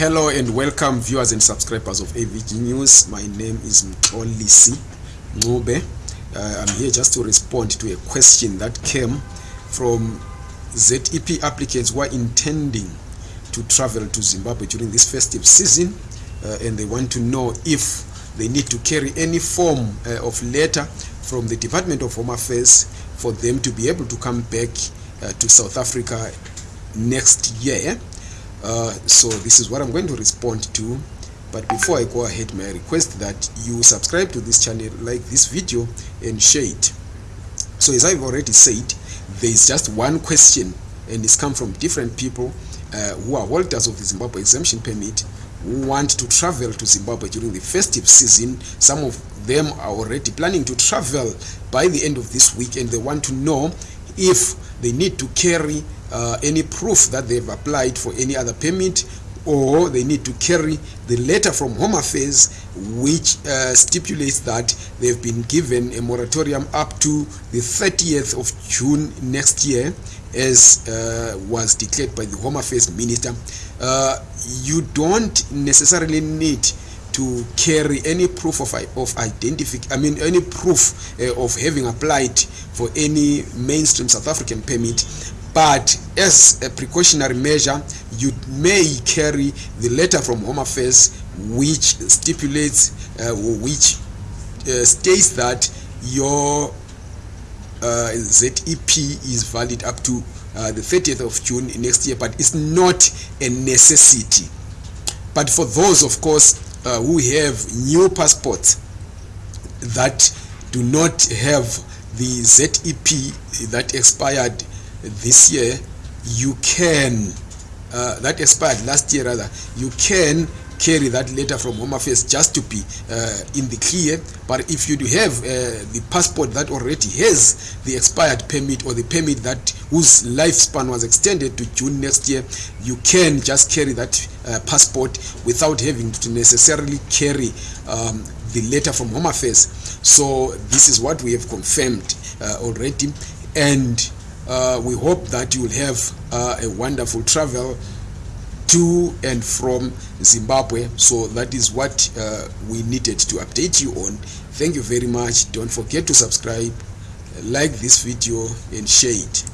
Hello and welcome viewers and subscribers of AVG News. My name is Mtolisi Ngube. Uh, I'm here just to respond to a question that came from ZEP applicants who are intending to travel to Zimbabwe during this festive season uh, and they want to know if they need to carry any form uh, of letter from the Department of Home Affairs for them to be able to come back uh, to South Africa next year. Uh, so this is what I'm going to respond to. But before I go ahead, may I request that you subscribe to this channel, like this video, and share it. So as I've already said, there is just one question, and it's come from different people uh, who are holders of the Zimbabwe exemption permit who want to travel to Zimbabwe during the festive season. Some of them are already planning to travel by the end of this week, and they want to know if they need to carry uh, any proof that they've applied for any other permit or they need to carry the letter from Home Affairs which uh, stipulates that they've been given a moratorium up to the 30th of June next year as uh, was declared by the Home Affairs Minister. Uh, you don't necessarily need to carry any proof of, of identification, I mean any proof uh, of having applied for any mainstream South African permit but as a precautionary measure you may carry the letter from home affairs which stipulates uh, which uh, states that your uh, zep is valid up to uh, the 30th of june next year but it's not a necessity. But for those of course uh, who have new passports that do not have the zep that expired this year you can uh, that expired last year rather you can carry that letter from home affairs just to be uh, in the clear. But if you do have uh, the passport that already has the expired permit or the permit that whose lifespan was extended to june next year you can just carry that uh, passport without having to necessarily carry um, the letter from home affairs. So this is what we have confirmed uh, already. And uh, we hope that you will have uh, a wonderful travel to and from Zimbabwe. So that is what uh, we needed to update you on. Thank you very much. Don't forget to subscribe, like this video and share it.